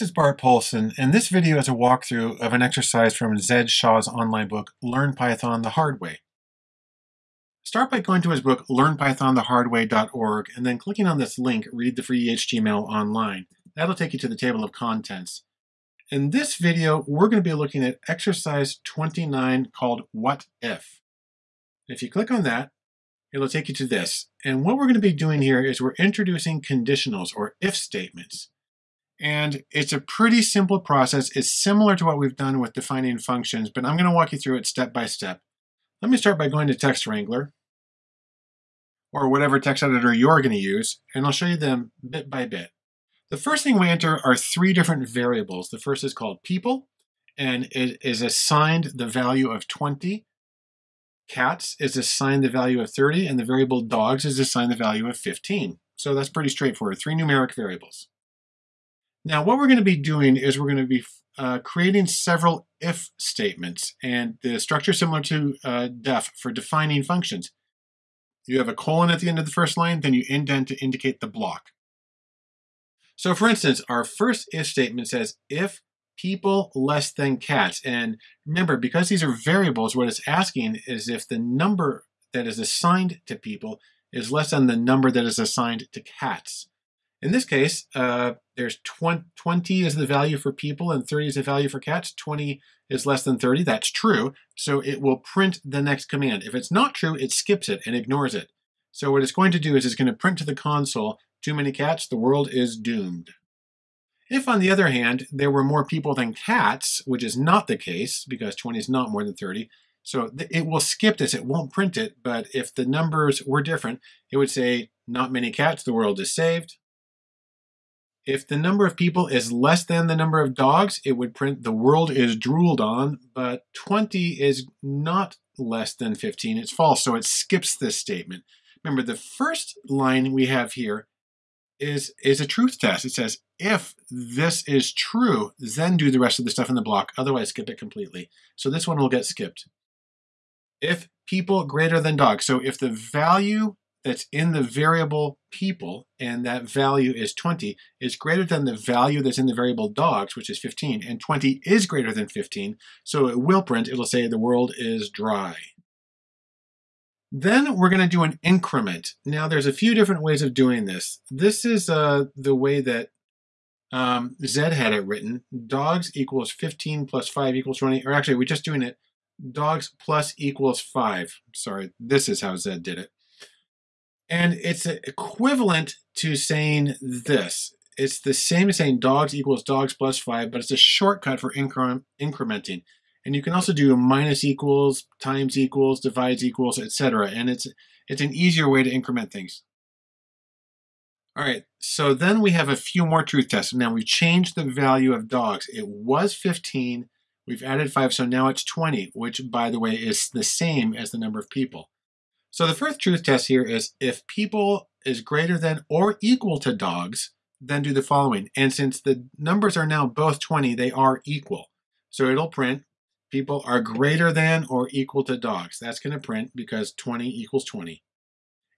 This is Bart Poulson, and this video is a walkthrough of an exercise from Zed Shaw's online book, Learn Python the Hard Way. Start by going to his book, learnpythonthehardway.org, and then clicking on this link, Read the Free HTML Online. That'll take you to the table of contents. In this video, we're going to be looking at exercise 29 called What If. If you click on that, it'll take you to this. And what we're going to be doing here is we're introducing conditionals or if statements. And it's a pretty simple process. It's similar to what we've done with defining functions, but I'm going to walk you through it step by step. Let me start by going to Text Wrangler, or whatever text editor you're going to use, and I'll show you them bit by bit. The first thing we enter are three different variables. The first is called people, and it is assigned the value of 20. Cats is assigned the value of 30, and the variable dogs is assigned the value of 15. So that's pretty straightforward, three numeric variables. Now, what we're going to be doing is we're going to be uh, creating several if statements, and the structure similar to uh, def for defining functions. You have a colon at the end of the first line, then you indent to indicate the block. So for instance, our first if statement says if people less than cats. And remember, because these are variables, what it's asking is if the number that is assigned to people is less than the number that is assigned to cats. In this case, uh, there's 20, 20 is the value for people and 30 is the value for cats. 20 is less than 30. That's true. So it will print the next command. If it's not true, it skips it and ignores it. So what it's going to do is it's going to print to the console, too many cats, the world is doomed. If, on the other hand, there were more people than cats, which is not the case, because 20 is not more than 30, so it will skip this, it won't print it, but if the numbers were different, it would say, not many cats, the world is saved, if the number of people is less than the number of dogs, it would print the world is drooled on, but 20 is not less than 15. It's false, so it skips this statement. Remember, the first line we have here is, is a truth test. It says, if this is true, then do the rest of the stuff in the block. Otherwise, skip it completely. So this one will get skipped. If people greater than dogs. So if the value that's in the variable people, and that value is 20, is greater than the value that's in the variable dogs, which is 15, and 20 is greater than 15, so it will print, it'll say the world is dry. Then we're going to do an increment. Now there's a few different ways of doing this. This is uh, the way that um, Zed had it written. Dogs equals 15 plus 5 equals 20, or actually we're just doing it dogs plus equals 5. Sorry, this is how Zed did it. And it's equivalent to saying this. It's the same as saying dogs equals dogs plus 5, but it's a shortcut for incre incrementing. And you can also do minus equals, times equals, divides equals, etc. And it's, it's an easier way to increment things. All right, so then we have a few more truth tests. Now we've changed the value of dogs. It was 15, we've added 5, so now it's 20, which, by the way, is the same as the number of people. So the first truth test here is if people is greater than or equal to dogs, then do the following. And since the numbers are now both 20, they are equal. So it'll print people are greater than or equal to dogs. That's going to print because 20 equals 20.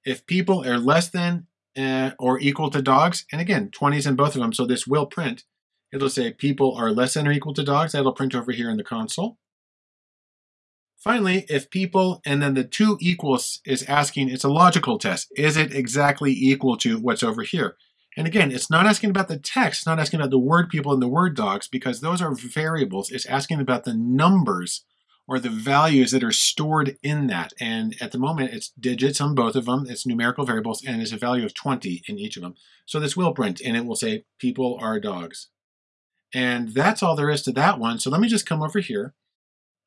If people are less than uh, or equal to dogs, and again, 20 is in both of them, so this will print. It'll say people are less than or equal to dogs. That'll print over here in the console. Finally, if people and then the two equals is asking, it's a logical test. Is it exactly equal to what's over here? And again, it's not asking about the text, it's not asking about the word people and the word dogs because those are variables. It's asking about the numbers or the values that are stored in that. And at the moment, it's digits on both of them. It's numerical variables and it's a value of 20 in each of them. So this will print and it will say people are dogs. And that's all there is to that one. So let me just come over here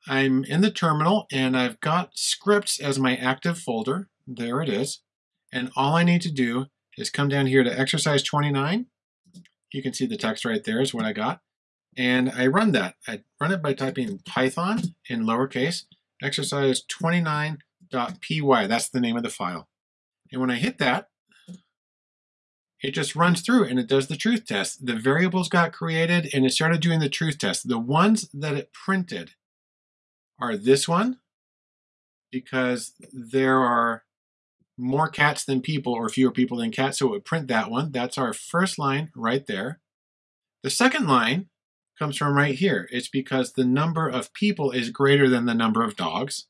I'm in the terminal and I've got scripts as my active folder. There it is. And all I need to do is come down here to exercise 29. You can see the text right there is what I got. And I run that. I run it by typing Python in lowercase, exercise 29.py. That's the name of the file. And when I hit that, it just runs through and it does the truth test. The variables got created and it started doing the truth test. The ones that it printed are this one, because there are more cats than people or fewer people than cats, so it would print that one. That's our first line right there. The second line comes from right here. It's because the number of people is greater than the number of dogs.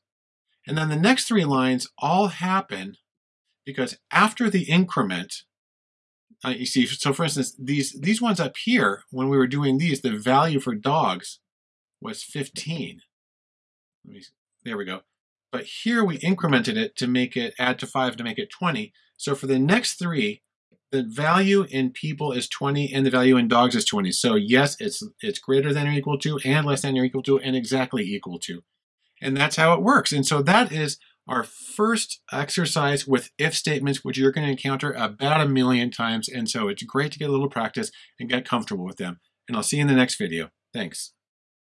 And then the next three lines all happen because after the increment, uh, you see, so for instance, these, these ones up here, when we were doing these, the value for dogs was 15. Me, there we go. But here we incremented it to make it, add to 5 to make it 20. So for the next three, the value in people is 20 and the value in dogs is 20. So yes, it's it's greater than or equal to and less than or equal to and exactly equal to. And that's how it works. And so that is our first exercise with if statements, which you're going to encounter about a million times. And so it's great to get a little practice and get comfortable with them. And I'll see you in the next video. Thanks.